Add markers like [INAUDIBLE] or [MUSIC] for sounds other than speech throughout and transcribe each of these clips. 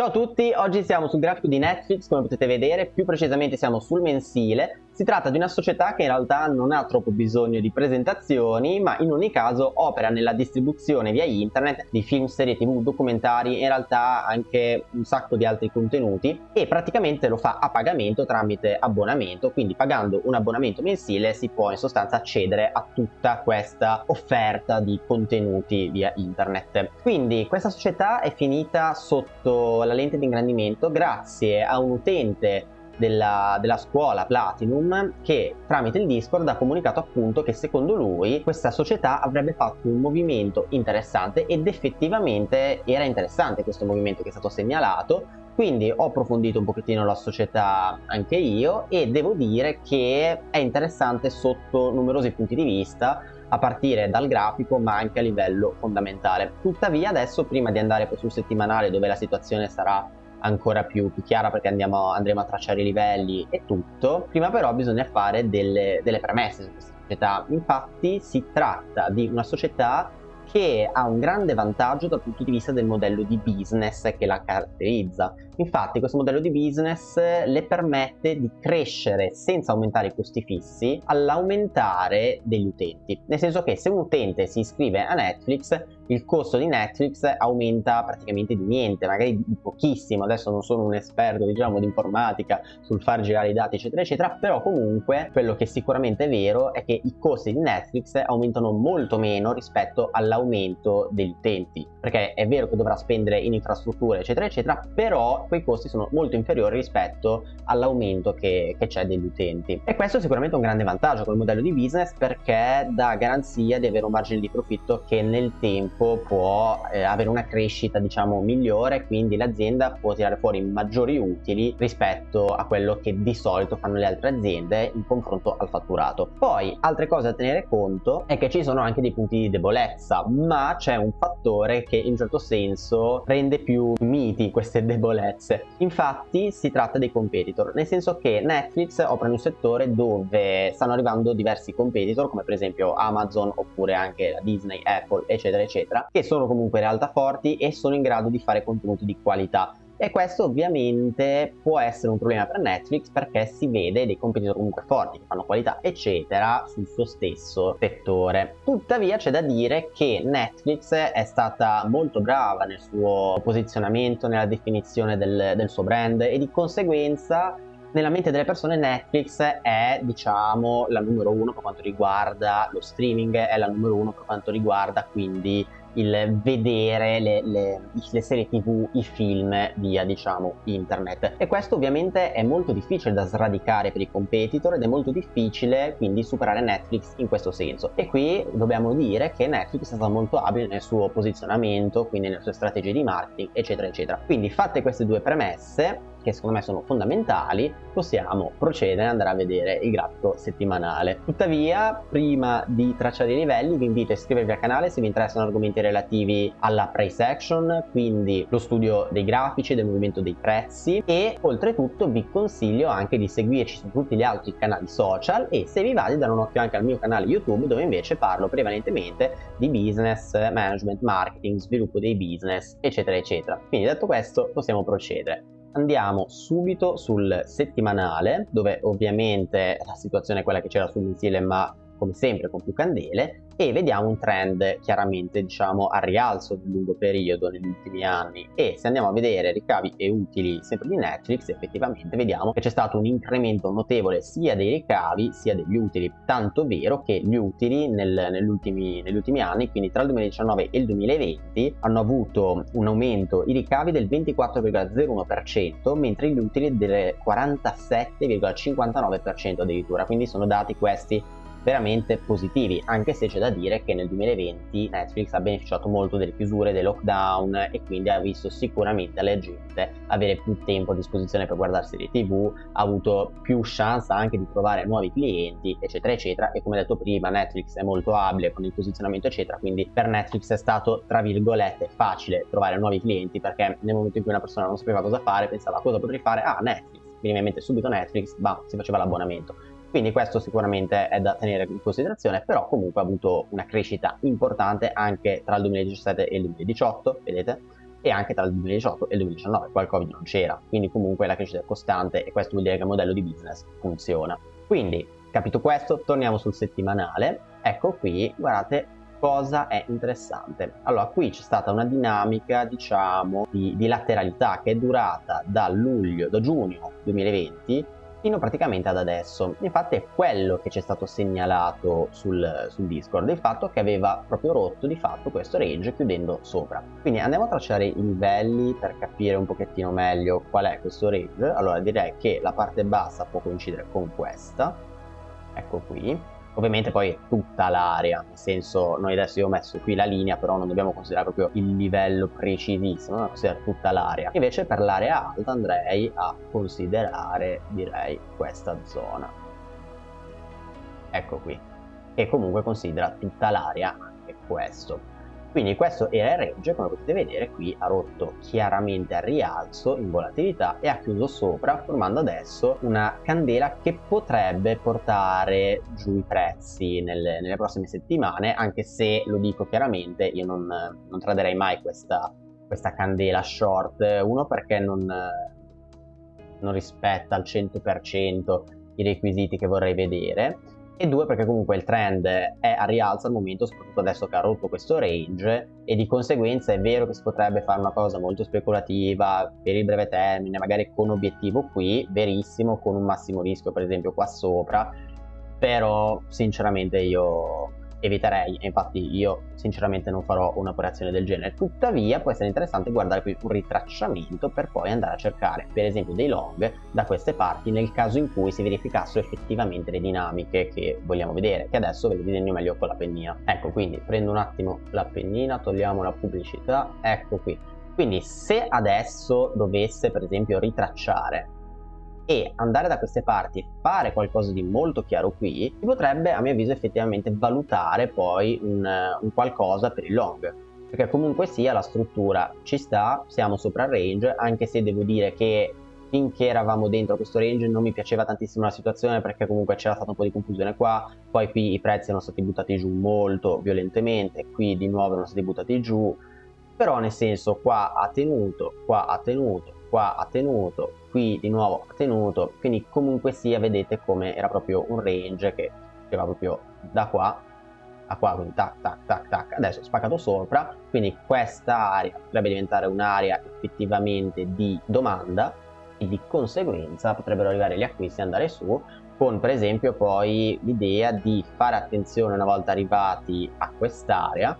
Ciao a tutti, oggi siamo sul grafico di Netflix come potete vedere, più precisamente siamo sul mensile. Si tratta di una società che in realtà non ha troppo bisogno di presentazioni, ma in ogni caso opera nella distribuzione via internet di film, serie tv, documentari, in realtà anche un sacco di altri contenuti e praticamente lo fa a pagamento tramite abbonamento, quindi pagando un abbonamento mensile si può in sostanza accedere a tutta questa offerta di contenuti via internet. Quindi questa società è finita sotto la lente di ingrandimento grazie a un utente della, della, scuola Platinum che tramite il Discord ha comunicato appunto che secondo lui questa società avrebbe fatto un movimento interessante ed effettivamente era interessante questo movimento che è stato segnalato quindi ho approfondito un pochettino la società anche io e devo dire che è interessante sotto numerosi punti di vista a partire dal grafico ma anche a livello fondamentale. Tuttavia adesso prima di andare poi sul settimanale dove la situazione sarà ancora più, più chiara perché andiamo, andremo a tracciare i livelli e tutto, prima però bisogna fare delle, delle premesse su questa società. Infatti si tratta di una società che ha un grande vantaggio dal punto di vista del modello di business che la caratterizza. Infatti questo modello di business le permette di crescere senza aumentare i costi fissi all'aumentare degli utenti. Nel senso che se un utente si iscrive a Netflix il costo di Netflix aumenta praticamente di niente, magari di pochissimo. Adesso non sono un esperto diciamo di informatica sul far girare i dati eccetera eccetera, però comunque quello che sicuramente è vero è che i costi di Netflix aumentano molto meno rispetto all'aumento degli utenti, perché è vero che dovrà spendere in infrastrutture eccetera eccetera, però quei costi sono molto inferiori rispetto all'aumento che, che c'è degli utenti. E questo è sicuramente un grande vantaggio come modello di business perché dà garanzia di avere un margine di profitto che nel tempo può eh, avere una crescita diciamo migliore, quindi l'azienda può tirare fuori maggiori utili rispetto a quello che di solito fanno le altre aziende in confronto al fatturato. Poi altre cose da tenere conto è che ci sono anche dei punti di debolezza, ma c'è un fattore che in un certo senso rende più miti queste debolezze diverse. Infatti si tratta dei competitor, nel senso che Netflix opera in un settore dove stanno arrivando diversi competitor, come per esempio Amazon oppure anche la Disney, Apple, eccetera, eccetera, che sono comunque realtà forti e sono in grado di fare contenuti di qualità e questo ovviamente può essere un problema per Netflix perché si vede dei competitor comunque forti che fanno qualità eccetera sul suo stesso settore. Tuttavia c'è da dire che Netflix è stata molto brava nel suo posizionamento nella definizione del, del suo brand e di conseguenza nella mente delle persone Netflix è diciamo la numero uno per quanto riguarda lo streaming è la numero uno per quanto riguarda quindi il vedere le, le, le, serie tv, i film via diciamo internet. E questo ovviamente è molto difficile da sradicare per i competitor ed è molto difficile quindi superare Netflix in questo senso. E qui dobbiamo dire che Netflix è stata molto abile nel suo posizionamento quindi nelle sue strategie di marketing eccetera eccetera. Quindi fatte queste due premesse che secondo me sono fondamentali, possiamo procedere ad andare a vedere il grafico settimanale. Tuttavia, prima di tracciare i livelli, vi invito a iscrivervi al canale se vi interessano argomenti relativi alla price action, quindi lo studio dei grafici, del movimento dei prezzi e oltretutto vi consiglio anche di seguirci su tutti gli altri canali social e se vi va di dare un occhio anche al mio canale YouTube dove invece parlo prevalentemente di business, management, marketing, sviluppo dei business, eccetera, eccetera. Quindi detto questo possiamo procedere andiamo subito sul settimanale dove ovviamente la situazione è quella che c'era sul mensile ma come sempre con più candele e vediamo un trend chiaramente diciamo a rialzo nel lungo periodo negli ultimi anni. E se andiamo a vedere ricavi e utili sempre di Netflix effettivamente vediamo che c'è stato un incremento notevole sia dei ricavi sia degli utili. Tanto vero che gli utili nel, negli, ultimi, negli ultimi anni quindi tra il 2019 e il 2020 hanno avuto un aumento i ricavi del 24,01% mentre gli utili del 47,59% addirittura. Quindi sono dati questi veramente positivi, anche se c'è da dire che nel 2020 Netflix ha beneficiato molto delle chiusure, dei lockdown e quindi ha visto sicuramente alla gente avere più tempo a disposizione per guardare serie tv, ha avuto più chance anche di trovare nuovi clienti, eccetera, eccetera. E come detto prima, Netflix è molto abile con il posizionamento, eccetera, quindi per Netflix è stato, tra virgolette, facile trovare nuovi clienti perché nel momento in cui una persona non sapeva cosa fare, pensava cosa potrei fare, ah Netflix, veniva in mente subito Netflix, bah, si faceva l'abbonamento quindi questo sicuramente è da tenere in considerazione, però comunque ha avuto una crescita importante anche tra il 2017 e il 2018, vedete? e anche tra il 2018 e il 2019, qua il Covid non c'era, quindi comunque la crescita è costante e questo vuol dire che il modello di business funziona. Quindi, capito questo, torniamo sul settimanale, ecco qui, guardate cosa è interessante. Allora, qui c'è stata una dinamica, diciamo, di, di lateralità che è durata da luglio, da giugno 2020 fino praticamente ad adesso. Infatti è quello che ci è stato segnalato sul, sul, Discord, il fatto che aveva proprio rotto di fatto questo range chiudendo sopra. Quindi andiamo a tracciare i livelli per capire un pochettino meglio qual è questo range. Allora direi che la parte bassa può coincidere con questa, ecco qui, Ovviamente poi tutta l'area, nel senso noi adesso io ho messo qui la linea, però non dobbiamo considerare proprio il livello precisissimo, dobbiamo considerare tutta l'area. Invece per l'area alta andrei a considerare, direi, questa zona. Ecco qui, che comunque considera tutta l'area anche questo. Quindi questo era il range, come potete vedere qui ha rotto chiaramente al rialzo in volatilità e ha chiuso sopra formando adesso una candela che potrebbe portare giù i prezzi nelle, nelle prossime settimane anche se lo dico chiaramente io non, non traderei mai questa, questa candela short. Uno perché non, non rispetta al 100% i requisiti che vorrei vedere e due perché comunque il trend è a rialzo al momento soprattutto adesso che ha rotto questo range e di conseguenza è vero che si potrebbe fare una cosa molto speculativa per il breve termine magari con obiettivo qui verissimo con un massimo rischio per esempio qua sopra però sinceramente io eviterei, infatti io sinceramente non farò un'operazione del genere, tuttavia può essere interessante guardare qui un ritracciamento per poi andare a cercare per esempio dei long da queste parti nel caso in cui si verificassero effettivamente le dinamiche che vogliamo vedere, che adesso ve le disegno meglio con la pennina. Ecco quindi prendo un attimo la pennina, togliamo la pubblicità, ecco qui. Quindi se adesso dovesse per esempio ritracciare e andare da queste parti e fare qualcosa di molto chiaro qui, si potrebbe a mio avviso effettivamente valutare poi un, un qualcosa per il long. Perché comunque sia la struttura ci sta, siamo sopra il range, anche se devo dire che finché eravamo dentro questo range non mi piaceva tantissimo la situazione perché comunque c'era stata un po' di confusione qua, poi qui i prezzi erano stati buttati giù molto violentemente, qui di nuovo erano stati buttati giù, però nel senso qua ha tenuto, qua ha tenuto, qua ha tenuto, qui di nuovo ha tenuto, quindi comunque sia vedete come era proprio un range che va proprio da qua a qua, quindi tac tac tac tac, adesso spaccato sopra, quindi questa area potrebbe diventare un'area effettivamente di domanda e di conseguenza potrebbero arrivare gli acquisti e andare su con per esempio poi l'idea di fare attenzione una volta arrivati a quest'area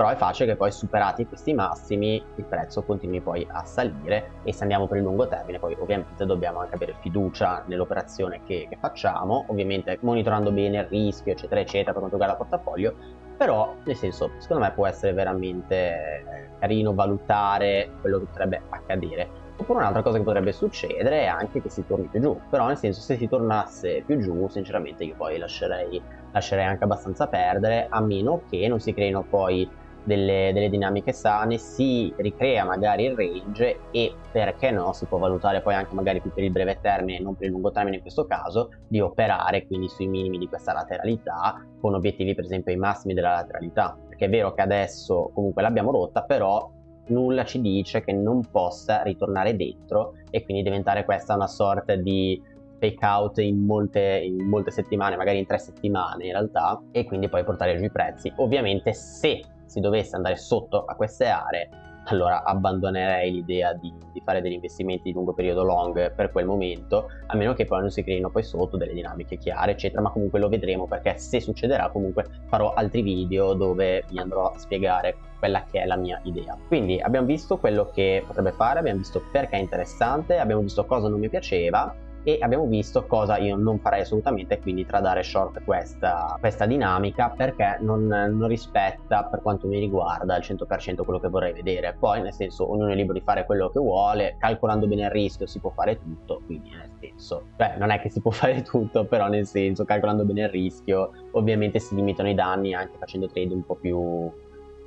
però è facile che poi superati questi massimi il prezzo continui poi a salire e se andiamo per il lungo termine poi ovviamente dobbiamo anche avere fiducia nell'operazione che, che, facciamo ovviamente monitorando bene il rischio eccetera eccetera per quanto riguarda il portafoglio. Però nel senso secondo me può essere veramente carino valutare quello che potrebbe accadere. Oppure un'altra cosa che potrebbe succedere è anche che si torni più giù. Però nel senso se si tornasse più giù sinceramente io poi lascerei, lascerei anche abbastanza perdere a meno che non si creino poi delle, delle, dinamiche sane, si ricrea magari il range e perché no si può valutare poi anche magari più per il breve termine e non per il lungo termine in questo caso di operare quindi sui minimi di questa lateralità con obiettivi per esempio ai massimi della lateralità. Perché è vero che adesso comunque l'abbiamo rotta però nulla ci dice che non possa ritornare dentro e quindi diventare questa una sorta di fake out in molte, in molte settimane magari in tre settimane in realtà e quindi poi portare giù i prezzi. Ovviamente se si dovesse andare sotto a queste aree allora abbandonerei l'idea di, di, fare degli investimenti di lungo periodo long per quel momento, a meno che poi non si creino poi sotto delle dinamiche chiare, eccetera, ma comunque lo vedremo perché se succederà comunque farò altri video dove vi andrò a spiegare quella che è la mia idea. Quindi abbiamo visto quello che potrebbe fare, abbiamo visto perché è interessante, abbiamo visto cosa non mi piaceva, e abbiamo visto cosa io non farei assolutamente quindi tradare short questa, questa dinamica perché non, non, rispetta per quanto mi riguarda al 100% quello che vorrei vedere. Poi nel senso ognuno è libero di fare quello che vuole calcolando bene il rischio si può fare tutto quindi nel senso beh non è che si può [LAUGHS] fare tutto però nel senso calcolando bene il rischio ovviamente si limitano i danni anche facendo trade un po' più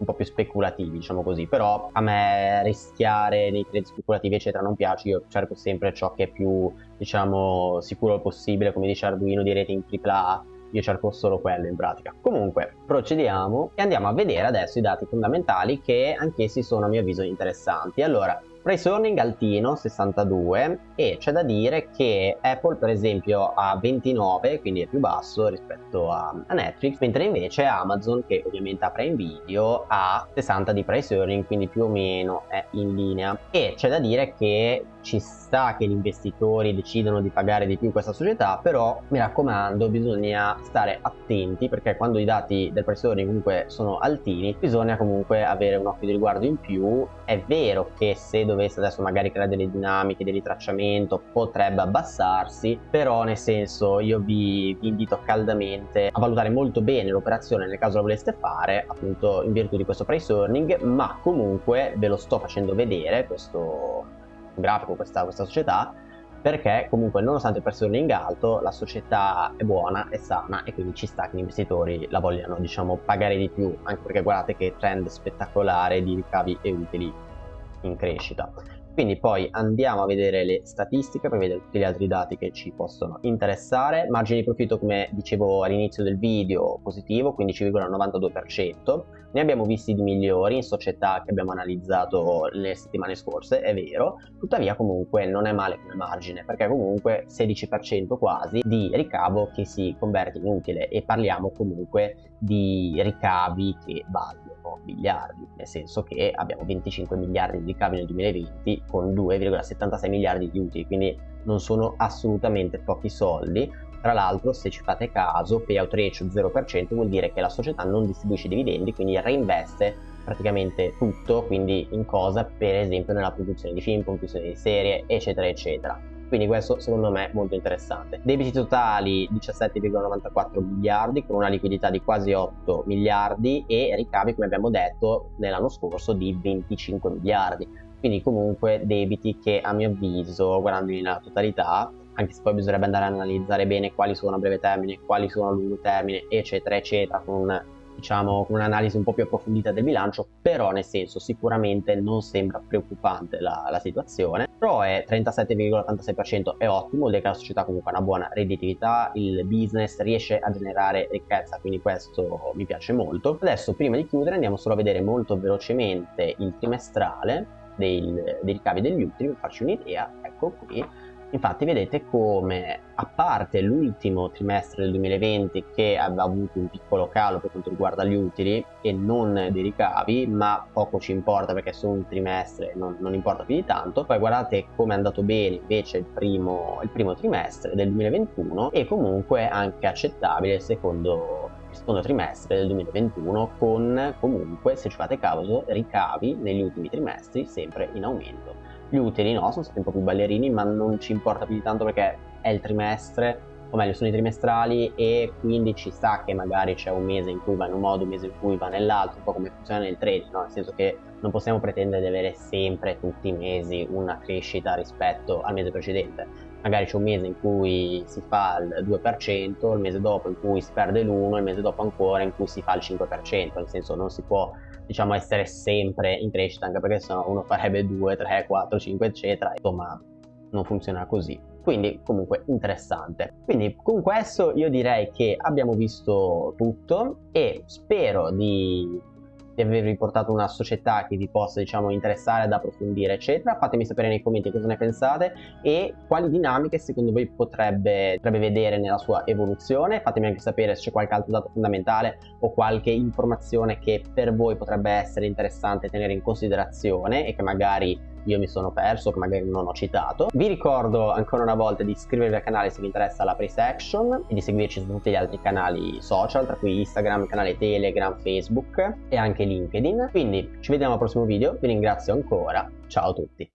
un po' più speculativi, diciamo così, però a me rischiare nei trade speculativi eccetera non piace, io cerco sempre ciò che è più, diciamo, sicuro possibile, come dice Arduino di rating AAA, io cerco solo quello in pratica. Comunque, procediamo e andiamo a vedere adesso i dati fondamentali che anch'essi sono a mio avviso interessanti. Allora, Price earning altino 62 e c'è da dire che Apple per esempio ha 29 quindi è più basso rispetto a, a, Netflix mentre invece Amazon che ovviamente ha Prime Video ha 60 di price earning quindi più o meno è in linea. E c'è da dire che ci sta che gli investitori decidano di pagare di più questa società però mi raccomando bisogna stare attenti perché quando i dati del price earning comunque sono altini bisogna comunque avere un occhio di riguardo in più. È vero che se dovesse adesso magari creare delle dinamiche di ritracciamento potrebbe abbassarsi però nel senso io vi, vi invito caldamente a valutare molto bene l'operazione nel caso la voleste fare appunto in virtù di questo price earning ma comunque ve lo sto facendo vedere questo grafico questa, questa società perché comunque nonostante il price earning alto la società è buona, è sana e quindi ci sta che gli investitori la vogliano diciamo pagare di più anche perché guardate che trend spettacolare di ricavi e utili in crescita quindi poi andiamo a vedere le statistiche per vedere tutti gli altri dati che ci possono interessare. Margine di profitto come dicevo all'inizio del video positivo 15,92%. Ne abbiamo visti di migliori in società che abbiamo analizzato le settimane scorse, è vero, tuttavia comunque non è male come margine perché comunque 16% quasi di ricavo che si converte in utile e parliamo comunque di ricavi che valgono miliardi, nel senso che abbiamo 25 miliardi di ricavi nel 2020 con 2,76 miliardi di utili, quindi non sono assolutamente pochi soldi. Tra l'altro, se ci fate caso, payout ratio 0% vuol dire che la società non distribuisce dividendi, quindi reinveste praticamente tutto, quindi in cosa? Per esempio nella produzione di film, produzione di serie, eccetera, eccetera quindi questo secondo me è molto interessante. Debiti totali 17,94 miliardi con una liquidità di quasi 8 miliardi e ricavi come abbiamo detto nell'anno scorso di 25 miliardi. Quindi comunque debiti che a mio avviso, guardandoli nella totalità, anche se poi bisognerebbe andare a analizzare bene quali sono a breve termine, quali sono a lungo termine, eccetera, eccetera, con diciamo un'analisi un po' più approfondita del bilancio, però nel senso sicuramente non sembra preoccupante la, la situazione. Però è 37,86% è ottimo, vuol dire che la società comunque ha una buona redditività, il business riesce a generare ricchezza, quindi questo mi piace molto. Adesso prima di chiudere andiamo solo a vedere molto velocemente il trimestrale dei, dei ricavi degli utili per farci un'idea, ecco qui. Infatti vedete come, a parte l'ultimo trimestre del 2020 che aveva avuto un piccolo calo per quanto riguarda gli utili e non dei ricavi, ma poco ci importa perché solo un trimestre non, non importa più di tanto, poi guardate come è andato bene invece il primo, il primo trimestre del 2021 e comunque anche accettabile il secondo secondo trimestre del 2021 con comunque se ci fate caso ricavi negli ultimi trimestri sempre in aumento gli utili no, sono stati un po' più ballerini, ma non ci importa più di tanto perché è il trimestre, o meglio sono i trimestrali e quindi ci sta che magari c'è un mese in cui va in un modo, un mese in cui va nell'altro, un po' come funziona nel trading, no? nel senso che non possiamo pretendere di avere sempre tutti i mesi una crescita rispetto al mese precedente. Magari c'è un mese in cui si fa il 2%, il mese dopo in cui si perde l'1, il mese dopo ancora in cui si fa il 5%, nel senso non si può diciamo essere sempre in crescita anche perché sennò uno farebbe 2, 3, 4, 5 eccetera insomma non funziona così. Quindi comunque interessante. Quindi con questo io direi che abbiamo visto tutto e spero di di avervi portato una società che vi possa diciamo interessare ad approfondire eccetera fatemi sapere nei commenti cosa ne pensate e quali dinamiche secondo voi potrebbe, potrebbe vedere nella sua evoluzione. Fatemi anche sapere se c'è qualche altro dato fondamentale o qualche informazione che per voi potrebbe essere interessante tenere in considerazione e che magari io mi sono perso, che magari non ho citato. Vi ricordo ancora una volta di iscrivervi al canale se vi interessa la price action e di seguirci su tutti gli altri canali social, tra cui Instagram, canale Telegram, Facebook e anche LinkedIn. Quindi ci vediamo al prossimo video, vi ringrazio ancora, ciao a tutti!